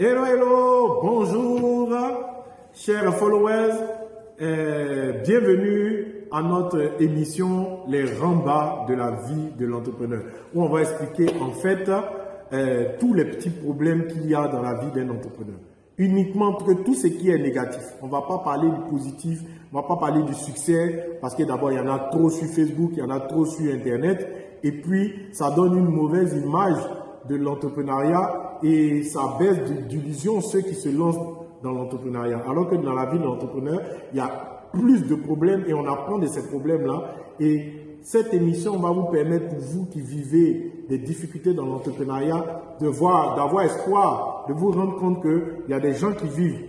Hello, hello, bonjour, chers followers, euh, bienvenue à notre émission Les rembats de la vie de l'entrepreneur, où on va expliquer en fait euh, tous les petits problèmes qu'il y a dans la vie d'un entrepreneur. Uniquement que tout ce qui est négatif. On ne va pas parler du positif, on ne va pas parler du succès, parce que d'abord, il y en a trop sur Facebook, il y en a trop sur Internet, et puis ça donne une mauvaise image de l'entrepreneuriat et ça baisse d'illusion ceux qui se lancent dans l'entrepreneuriat. Alors que dans la vie de l'entrepreneur, il y a plus de problèmes et on apprend de ces problèmes-là. Et cette émission va vous permettre pour vous qui vivez des difficultés dans l'entrepreneuriat de voir, d'avoir espoir, de vous rendre compte qu'il y a des gens qui vivent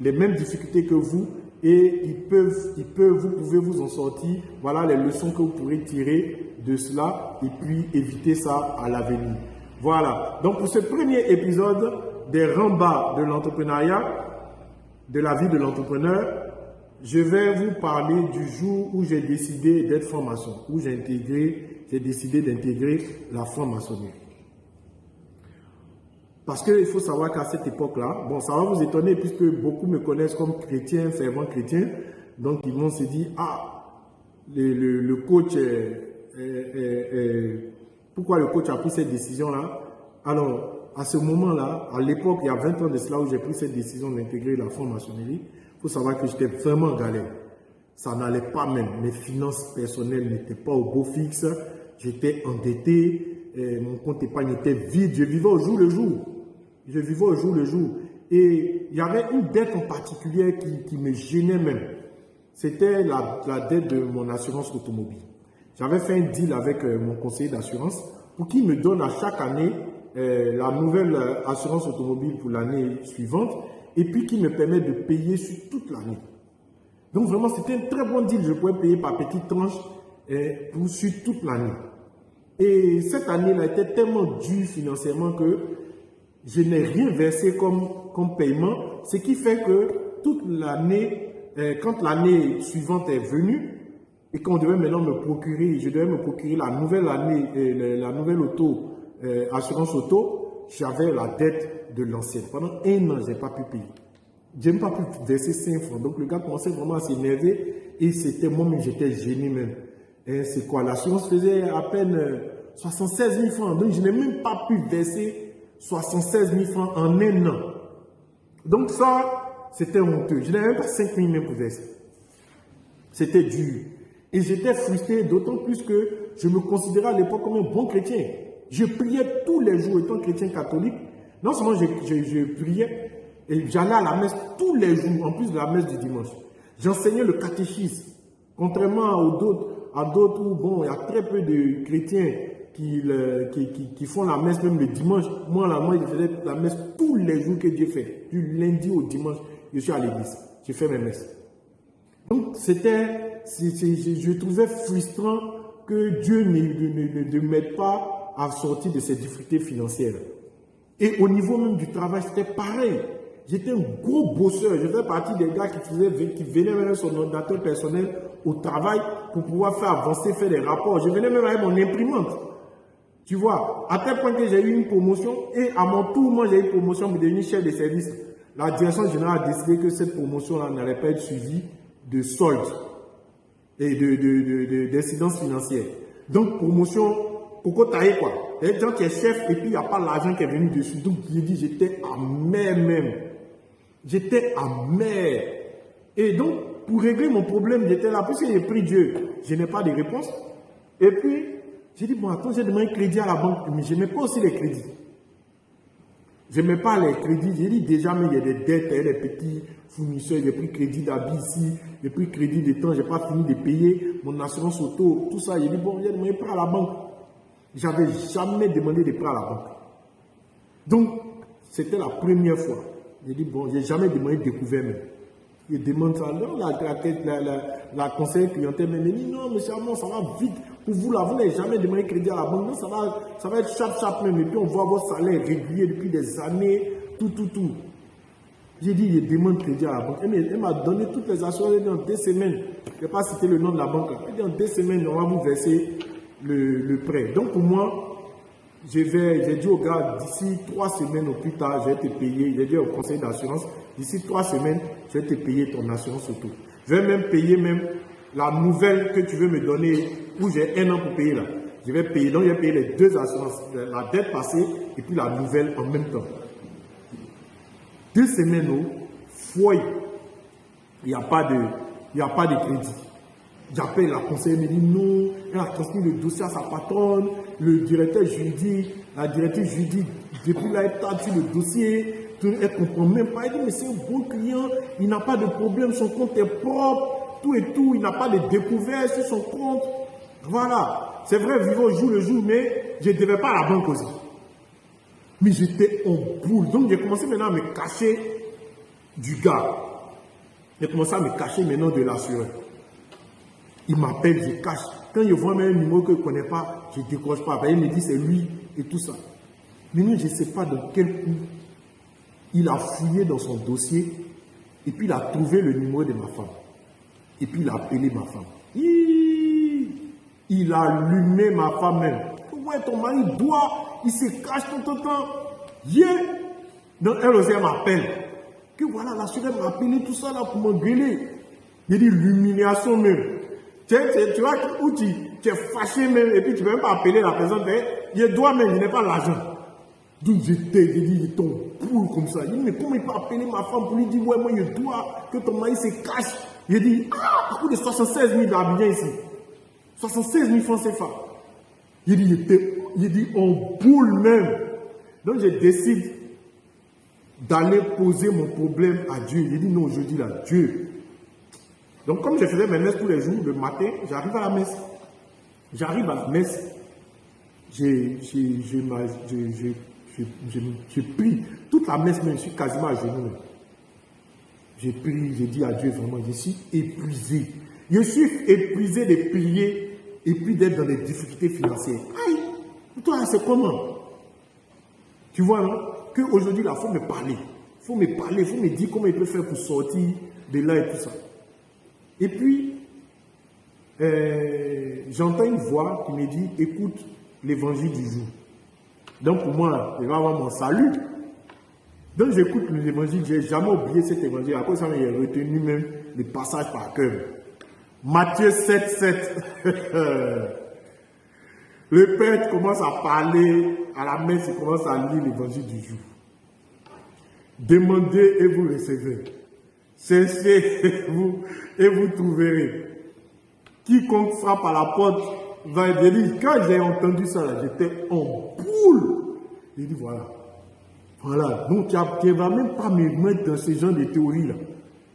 les mêmes difficultés que vous et ils peuvent, ils peuvent, vous pouvez vous en sortir. Voilà les leçons que vous pourrez tirer de cela et puis éviter ça à l'avenir. Voilà. Donc pour ce premier épisode des rembats de l'entrepreneuriat, de la vie de l'entrepreneur, je vais vous parler du jour où j'ai décidé d'être franc-maçon, où j'ai intégré, j'ai décidé d'intégrer la franc-maçonnerie. Parce qu'il faut savoir qu'à cette époque-là, bon, ça va vous étonner puisque beaucoup me connaissent comme chrétien, fervent chrétien. Donc, ils vont se dire, ah, le, coach est, pourquoi le coach a pris cette décision-là Alors, à ce moment-là, à l'époque, il y a 20 ans de cela où j'ai pris cette décision d'intégrer la franc-maçonnerie, il faut savoir que j'étais vraiment en galère. Ça n'allait pas même. Mes finances personnelles n'étaient pas au beau fixe. J'étais endetté. mon compte épargne était vide. Je vivais au jour le jour. Je vivais au jour le jour. Et il y avait une dette en particulier qui, me gênait même. C'était la, dette de mon assurance automobile. J'avais fait un deal avec euh, mon conseiller d'assurance pour qu'il me donne à chaque année euh, la nouvelle euh, assurance automobile pour l'année suivante et puis qui me permet de payer sur toute l'année. Donc vraiment, c'était un très bon deal. Je pouvais payer par petites tranches pour, sur toute l'année. Et cette année-là était tellement dure financièrement que je n'ai rien versé comme, comme paiement, ce qui fait que toute l'année, quand l'année suivante est venue, et qu'on devait maintenant me procurer, je devais me procurer la nouvelle année, euh, la nouvelle auto, euh, assurance auto, j'avais la dette de l'ancienne. Pendant un an, je n'ai pas pu payer. Je n'ai pas pu verser 5 francs. Donc le gars commençait vraiment à s'énerver et c'était moi-même, j'étais gêné même. C'est quoi? L'assurance faisait à peine 76 000 francs. Donc je n'ai même pas pu verser 76 000 francs en un an. Donc ça, c'était honteux. Je n'avais même pas 5 000 même pour verser. C'était dur. Et j'étais frustré, d'autant plus que je me considérais à l'époque comme un bon chrétien. Je priais tous les jours, étant chrétien catholique. Non seulement je, priais, et j'allais à la messe tous les jours, en plus de la messe du dimanche. J'enseignais le catéchisme. Contrairement à d'autres où, bon, il y a très peu de chrétiens qui, qui, font la messe même le dimanche. Moi, moi, je faisais la messe tous les jours que Dieu fait. Du lundi au dimanche, je suis à l'église. Je fais mes messes. Donc, c'était, je, trouvais frustrant que Dieu ne, m'aide pas à sortir de ces difficultés financières. Et au niveau même du travail, c'était pareil. J'étais un gros bosseur. Je faisais partie des gars qui, faisaient, qui venaient même son ordinateur personnel au travail pour pouvoir faire avancer, faire des rapports. Je venais même avec mon imprimante. Tu vois, à tel point que j'ai eu une promotion et à mon tour, moi j'ai eu une promotion pour devenir chef de service. La direction générale a décidé que cette promotion-là n'allait pas être suivie de soldes et d'incidences de, financières. Donc, promotion, pourquoi tailler quoi Il y a des gens qui est chef et puis il n'y a pas l'argent qui est venu dessus. Donc, j'ai dit, j'étais amer même. J'étais amer. Et donc, pour régler mon problème, j'étais là, puisque j'ai pris Dieu, je n'ai pas de réponse. Et puis, j'ai dit, bon, attends, j'ai demandé un crédit à la banque, mais je n'aimais pas aussi les crédits. Je n'aimais pas les crédits. J'ai dit déjà, mais il y a des dettes, il y a des petits fournisseurs, j'ai pris crédit d'habit ici, j'ai pris crédit de temps, je n'ai pas fini de payer mon assurance auto, tout ça. J'ai dit, bon, j'ai demandé un prêt à la banque. J'avais jamais demandé de prêt à la banque. Donc, c'était la première fois. J'ai dit, bon, j'ai jamais demandé de découvert même. Il demande ça. Non, la, la, la, la conseillère clientèle dit, non, monsieur ça va vite. Pour vous, là, vous n'avez jamais demandé crédit à la banque. Non, ça va, ça va être chap chap même. Et puis on voit vos salaires réguliers depuis des années, tout, tout, tout. J'ai dit, il demande crédit à la banque. Elle m'a donné toutes les assurances. Elle dit, en deux semaines, je ne vais pas citer le nom de la banque. Elle dit, en deux semaines, on va vous verser le, le prêt. Donc pour moi, j'ai dit au gars, d'ici trois semaines au plus tard, je vais te payer. J'ai dit au conseil d'assurance, d'ici trois semaines, je vais te payer ton assurance auto. Je vais même payer même la nouvelle que tu veux me donner, où j'ai un an pour payer là. Je vais payer, donc je vais payer les deux assurances, la dette passée et puis la nouvelle en même temps. Deux semaines au foyer, il n'y a pas de, a pas de crédit. J'appelle la conseillère, elle me dit non, elle a transmis le dossier à sa patronne, le directeur juridique, la directrice juridique, depuis là, elle sur le dossier, elle ne comprend même pas. Elle dit, mais c'est un bon client, il n'a pas de problème, son compte est propre, tout et tout, il n'a pas de découvert sur son compte. Voilà. C'est vrai, vivons jour le jour, mais je ne devais pas à la banque aussi. Mais j'étais en boule. Donc j'ai commencé maintenant à me cacher du gars. J'ai commencé à me cacher maintenant de l'assureur. Il m'appelle, je cache. Quand je vois même un numéro que je ne connais pas, je ne décroche pas. Il me dit c'est lui et tout ça. Mais nous, je ne sais pas dans quel coup il a fouillé dans son dossier et puis il a trouvé le numéro de ma femme. Et puis il a appelé ma femme. Il a allumé ma femme même. Ouais, ton mari doit, il se cache tout le temps. Yeah. Donc elle aussi, m'appelle. Que voilà, la soeur m'a appelé tout ça là pour m'engueuler. Il dit l'humiliation même. Tu, vois tu, es fâché même et puis tu ne peux même pas appeler la personne. Il doit même, il n'est pas l'argent. Donc j'étais, j'ai dit, il tombe poule comme ça. Il dit, mais comment il peut appeler ma femme pour lui dire, ouais, moi je dois que ton mari se cache? Il dit, ah, à coup de 76 000 d'habitants ici. 76 000 francs CFA. Il dit, il dit, on boule même. Donc je décide d'aller poser mon problème à Dieu. Il dit, non, je dis là, Dieu. Donc comme je faisais mes messes tous les jours, le matin, j'arrive à la messe. J'arrive à la messe. J'ai pris toute la messe, je suis quasiment à genoux. J'ai pris, j'ai dit à Dieu vraiment, je suis épuisé. Je suis épuisé de prier et puis d'être dans des difficultés financières. Aïe, toi, c'est comment? Tu vois, non? Qu'aujourd'hui, il faut me parler. Il faut me parler, il faut me dire comment il peut faire pour sortir de là et tout ça. Et puis, euh, j'entends une voix qui me dit, écoute l'évangile du jour. Donc pour moi, je vais avoir mon salut. Donc j'écoute l'évangile, je n'ai jamais oublié cet évangile. À cause de ça, j'ai retenu même les passages par cœur. Matthieu 7, 7. Le père commence à parler à la messe, il commence à lire l'évangile du jour. Demandez et vous recevez. Cherchez vous et vous trouverez. Quiconque frappe à la porte va être. Quand j'ai entendu ça, j'étais en boule. J'ai dit voilà. Voilà. Donc tu ne vas même pas me mettre dans ce genre de théories-là.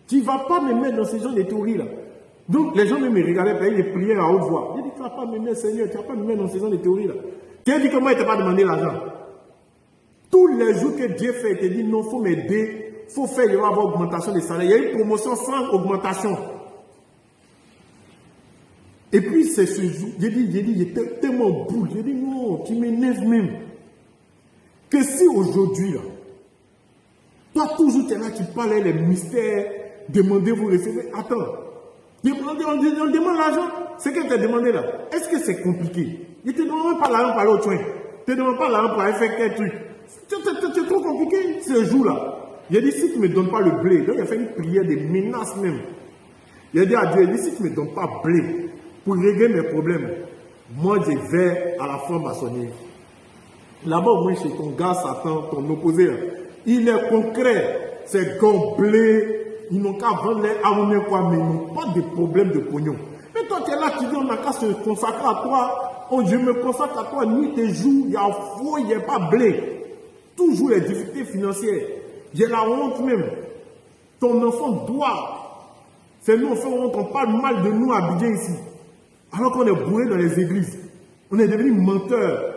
Tu ne vas pas me mettre dans ce genre de théories-là. Donc les gens me regardaient faire des prières à haute voix. J'ai dit, tu ne vas pas me mettre, Seigneur, tu ne vas pas me mettre dans ce genre de théories-là. Tu as dit que moi, il ne t'a pas demandé l'argent. Tous les jours que Dieu fait, il te dit, non, il faut m'aider, il faut faire, il va avoir augmentation des salaires. Il y a une promotion sans augmentation. Et puis, c'est ce jour, j'ai dit, j'ai dit, j'étais tellement boule. J'ai dit, non, tu m'énerves même. Que si aujourd'hui, là, toi, toujours, tu es là, tu parles les mystères, demandez, vous recevez. Attends, on, demande l'argent. Ce que tu as demandé là, est-ce que c'est compliqué? Il ne te demande pas l'argent pour aller au soin. Il ne te demande pas l'argent pour aller faire quel truc. C'est trop compliqué ce jour-là. Il a dit, si tu ne me donnes pas le blé, donc il a fait une prière de menace même. Il a dit à Dieu, il dit, si tu ne me donnes pas blé pour régler mes problèmes, moi je vais à la franc-maçonnerie. Là-bas, moi, chez ton gars Satan, ton opposé, il est concret. C'est blé, ils n'ont qu'à vendre les armes quoi, mais ils n'ont pas de problème de pognon. Mais toi, tu es là, tu dis, on n'a qu'à se consacrer à toi. Oh, je me consacre à toi nuit et jour, il y a faux, il n'y a pas blé. Toujours les difficultés financières. J'ai la honte même. Ton enfant doit. C'est nous, on, on parle mal de nous à Bidjan ici. Alors qu'on est bourré dans les églises. On est devenu menteurs.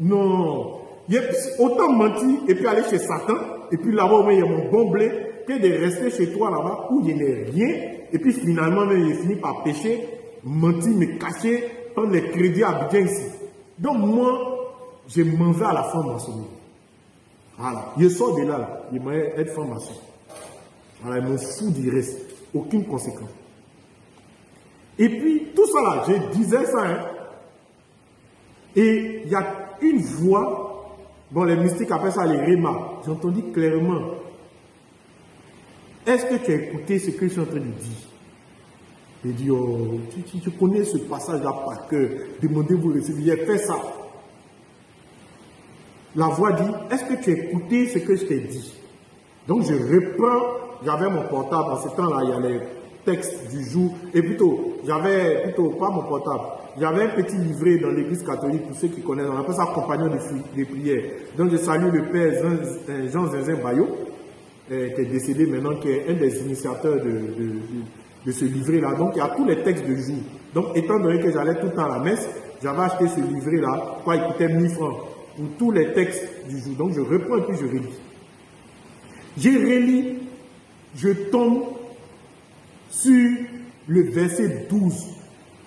Non. Il y a autant mentir et puis aller chez Satan. Et puis là-bas, il y a mon bon blé que de rester chez toi là-bas où il n'y a rien. Et puis finalement, il finit par pécher, mentir, me cacher, prendre les crédits à Bidjan ici. Donc moi, je m'en vais à la franc-maçonnerie. Voilà. Je sors de là, là. il m'a être franc-maçon. Voilà, il me fout du reste. Aucune conséquence. Et puis, tout ça là, je disais ça. Hein. Et il y a une voix, bon les mystiques appellent ça les rémas, j'ai entendu clairement. Est-ce que tu as écouté ce que je suis en train de dire? J'ai dit, oh, tu, connais ce passage-là par cœur, demandez-vous recevoir, fais ça. La voix dit, est-ce que tu as écouté ce que je t'ai dit? Donc je reprends, j'avais mon portable, en ce temps-là, il y a les textes du jour, et plutôt, j'avais, plutôt, pas mon portable, j'avais un petit livret dans l'église catholique, pour ceux qui connaissent, on appelle ça compagnon de, prière. Donc je salue le père Jean Zinzin Bayot, euh, qui est décédé maintenant, qui est un des initiateurs de, ce livret-là. Donc il y a tous les textes du jour. Donc étant donné que j'allais tout le temps à la messe, j'avais acheté ce livret-là, quoi, il coûtait 1000 francs pour tous les textes du jour. Donc je reprends et puis je relis. J'ai relis, je tombe sur le verset 12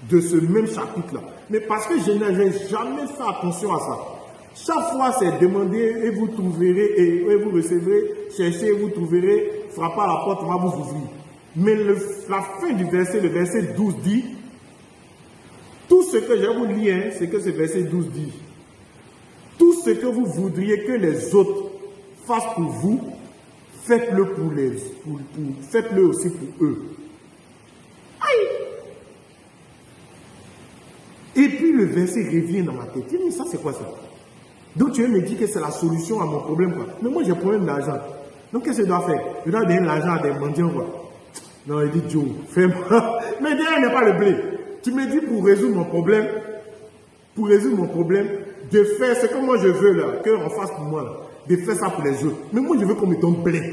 de ce même chapitre-là. Mais parce que je n'avais jamais fait attention à ça. Chaque fois, c'est demander et vous trouverez, et, vous recevrez, cherchez vous trouverez, frappez à la porte, on va vous ouvrir. Mais la fin du verset, le verset 12 dit, tout ce que je vous lire, hein, c'est que ce verset 12 dit, tout ce que vous voudriez que les autres fassent pour vous, faites-le pour les, faites-le aussi pour eux. Aïe! Et puis le verset revient dans ma tête. Dis, ça c'est quoi ça? Donc tu me dire que c'est la solution à mon problème quoi. Mais moi j'ai problème d'argent. Donc qu'est-ce que je dois faire? Je dois donner l'argent à des mendiants quoi. Non, il dit Joe, fais-moi. Mais derrière n'est pas le blé. Tu me dis pour résoudre mon problème, pour résoudre mon problème, de faire ce que moi je veux là, qu'on fasse pour moi là, de faire ça pour les autres. Mais moi je veux qu'on me donne plein.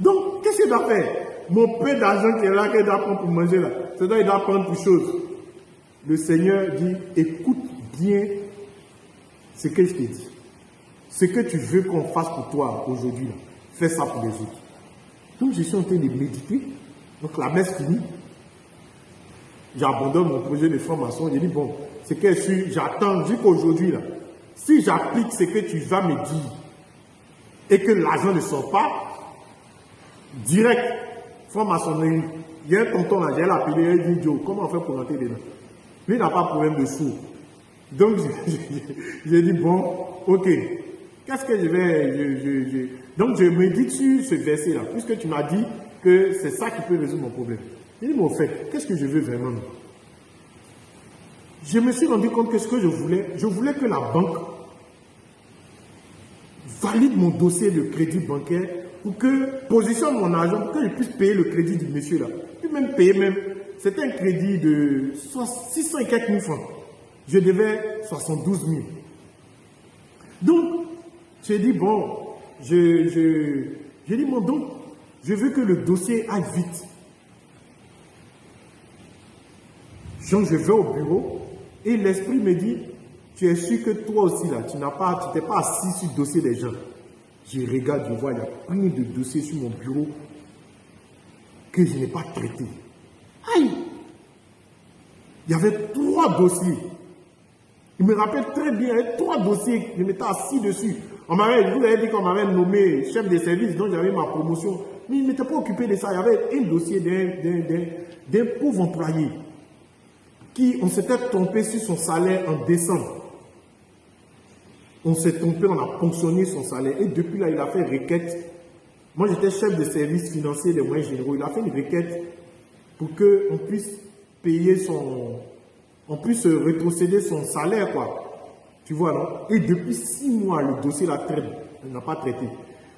Donc qu'est-ce qu'il doit faire? Mon peu d'argent qui est là, qu'il doit prendre pour manger là, c'est doit il doit prendre pour chose. Le Seigneur dit, écoute bien ce que je t'ai dit? Ce que tu veux qu'on fasse pour toi aujourd'hui, fais ça pour les autres. Donc je suis en train de méditer. Donc la messe finie. J'abandonne mon projet de formation. Je dis, bon, c'est que j'attends jusqu'aujourd'hui. Si j'applique ce que tu vas me dire et que l'argent ne sort pas, direct, franc-maçonnerie, il y a un tonton là, j'ai l'appelé, il dit, Joe, comment on fait pour rentrer dedans? Lui n'a pas de problème de sous. Donc, j'ai dit, bon, ok, qu'est-ce que je vais... Donc, je médite sur ce verset-là, puisque tu m'as dit que c'est ça qui peut résoudre mon problème. J'ai dit, mais au fait, qu'est-ce que je veux vraiment je me suis rendu compte que ce que je voulais, je voulais que la banque valide mon dossier de crédit bancaire pour que positionne mon argent, pour que je puisse payer le crédit du monsieur là. Puis même payer même, c'était un crédit de 604 000 francs. Je devais 72 000. Donc, j'ai dit, bon, je, dit, bon, donc, je veux que le dossier aille vite. Donc, je vais au bureau, et l'esprit me dit, tu es sûr que toi aussi là, tu n'as pas, tu t'es pas assis sur le dossier des gens. Je regarde, je vois, il y a plein de dossiers sur mon bureau que je n'ai pas traités. Aïe! Il y avait trois dossiers. Il me rappelle très bien, il y avait trois dossiers, je m'étais assis dessus. On m'avait, vous avez dit qu'on m'avait nommé chef de service, donc j'avais ma promotion. Mais il n'était pas occupé de ça. Il y avait un dossier d'un pauvre employé qui, on s'était trompé sur son salaire en décembre. On s'est trompé, on a ponctionné son salaire. Et depuis là, il a fait requête. Moi, j'étais chef de service financier des moyens généraux. Il a fait une requête pour qu'on puisse payer son... On puisse rétrocéder son salaire, quoi. Tu vois, non? Et depuis six mois, le dossier la traite. N'a pas traité.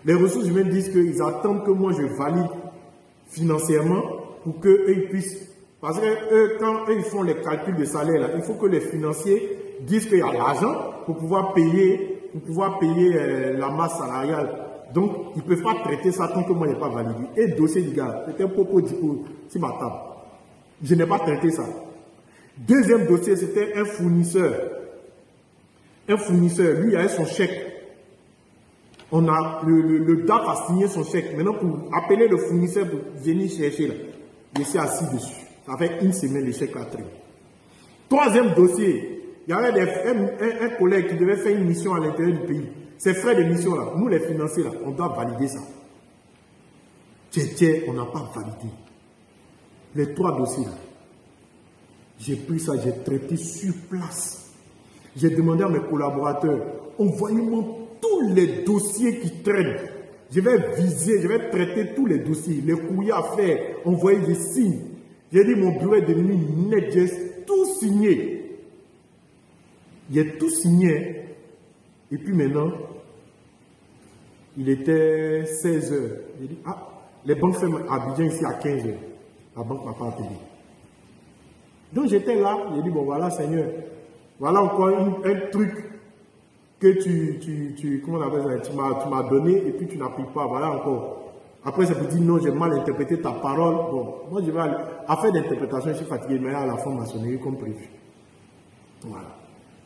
Les ressources humaines disent qu'ils attendent que moi, je valide financièrement pour qu'eux puissent parce que quand eux, ils font les calculs de salaire, il faut que les financiers disent qu'il y a l'argent pour pouvoir payer, pour pouvoir payer euh, la masse salariale. Donc, ils ne peuvent pas traiter ça tant que moi, je n'ai pas validé. Et le dossier du gars, c'était un propos sur ma. Je n'ai pas traité ça. Deuxième dossier, c'était un fournisseur. Un fournisseur, lui, il avait son chèque. On a, le, le, DAF a signé son chèque. Maintenant, pour appeler le fournisseur pour venir chercher, là, je suis assis dessus. Avec une semaine, l'échec a traité. Troisième dossier, il y avait un, collègue qui devait faire une mission à l'intérieur du pays. Ces frais de mission-là, nous les financiers, là, on doit valider ça. Tiens, on n'a pas validé. Les trois dossiers, j'ai pris ça, j'ai traité sur place. J'ai demandé à mes collaborateurs, envoyez-moi tous les dossiers qui traînent. Je vais viser, je vais traiter tous les dossiers, les courriers à faire, envoyer des signes. J'ai dit, mon bureau est devenu net, j'ai tout signé. J'ai tout signé. Et puis maintenant, il était 16 heures. J'ai dit, ah, les banques ferment à Abidjan ici à 15 heures. La banque m'a pas appelé. Donc j'étais là, j'ai dit, bon voilà Seigneur, voilà encore un truc que tu, tu, tu comment on appelle ça, tu m'as donné et puis tu n'appliques pas, voilà encore. Après, ça peut dire non, j'ai mal interprété ta parole. Bon, moi je vais aller. À faire d'interprétation, je suis fatigué, mais à la fin maçonnerie comme prévu. Voilà.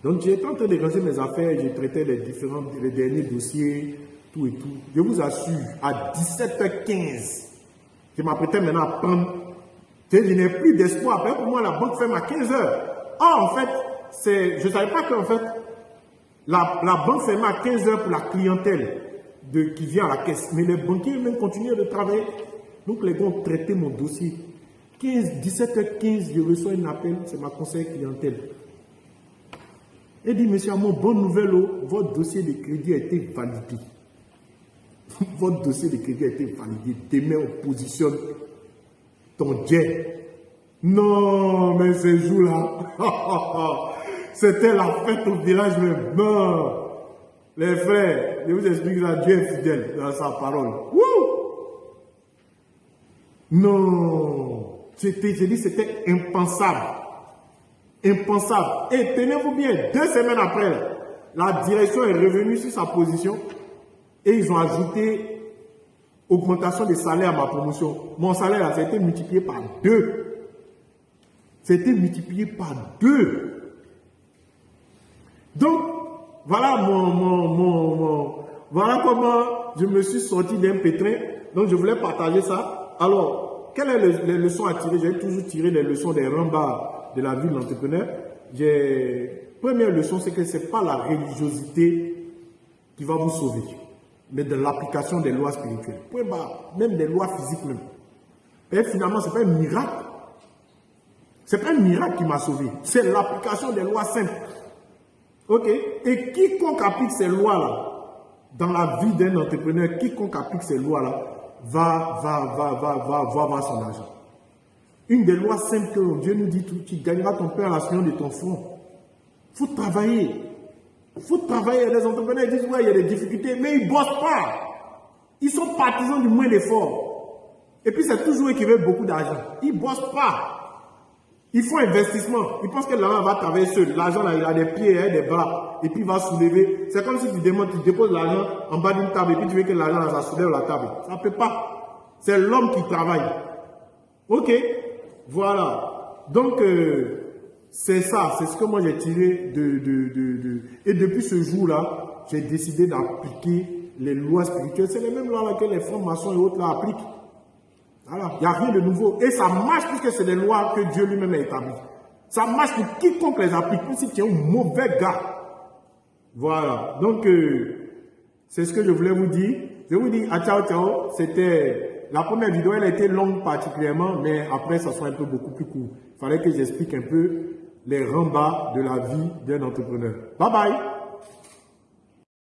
Donc en train de lancer mes affaires, j'ai traité les différents, les derniers dossiers, tout et tout. Je vous assure, à 17h15, je m'apprêtais maintenant à prendre. Je n'ai plus d'espoir. Pour moi, la banque ferme à 15h. Ah, en fait, je ne savais pas qu'en fait, la, banque ferme à 15h pour la clientèle de, qui vient à la caisse. Mais les banquiers même continuent de travailler. Donc les gars ont traité mon dossier. 15, 17h15, je reçois un appel, c'est ma conseil clientèle. Il dit, monsieur Amon, bonne nouvelle, oh, votre dossier de crédit a été validé. votre dossier de crédit a été validé. Demain, on positionne ton jet. Non, mais ce jour-là, c'était la fête au village même. Non, les frères, je vous explique ça, Dieu est fidèle dans sa parole. Non, c'était, j'ai dit, c'était impensable. Impensable. Et tenez-vous bien, deux semaines après, la direction est revenue sur sa position et ils ont ajouté augmentation des salaires à ma promotion. Mon salaire, a été multiplié par deux. C'était multiplié par deux. Donc, voilà mon, mon, voilà comment je me suis sorti d'un pétrin. Donc, je voulais partager ça. Alors, quelles sont les, leçons à tirer? J'ai toujours tiré les leçons des rembats de la vie de l'entrepreneur. Première leçon, c'est que ce n'est pas la religiosité qui va vous sauver mais de l'application des lois spirituelles. même des lois physiques même. Et finalement, ce n'est pas un miracle. Ce n'est pas un miracle qui m'a sauvé. C'est l'application des lois simples. Ok? Et quiconque applique ces lois-là, dans la vie d'un entrepreneur, quiconque applique ces lois-là, va, va, va, va, va, son argent. Une des lois simples que Dieu nous dit, tu gagneras ton pain à la de ton front. Il faut travailler. Faut travailler. Les entrepreneurs disent, ouais, il y a des difficultés, mais ils ne bossent pas. Ils sont partisans du moins d'efforts. Et puis, c'est toujours eux qui veulent beaucoup d'argent. Ils ne bossent pas. Ils font investissement. Ils pensent que l'argent va travailler seul. L'argent, il a des pieds, et des bras. Et puis, il va soulever. C'est comme si tu tu déposes l'argent en bas d'une table et puis tu veux que l'argent, ça soulève la table. Ça ne peut pas. C'est l'homme qui travaille. Ok Voilà. Donc, euh, c'est ça, c'est ce que moi j'ai tiré de, de, Et depuis ce jour-là, j'ai décidé d'appliquer les lois spirituelles. C'est les mêmes lois que les francs-maçons et autres là appliquent. Voilà, il n'y a rien de nouveau. Et ça marche puisque c'est des lois que Dieu lui-même a établies. Ça marche pour quiconque les applique, même si tu es un mauvais gars. Voilà, donc euh, c'est ce que je voulais vous dire. Je vous dis à ciao ciao, c'était la première vidéo, elle été longue particulièrement, mais après ça sera un peu beaucoup plus court. Il fallait que j'explique un peu les rembats de la vie d'un entrepreneur. Bye bye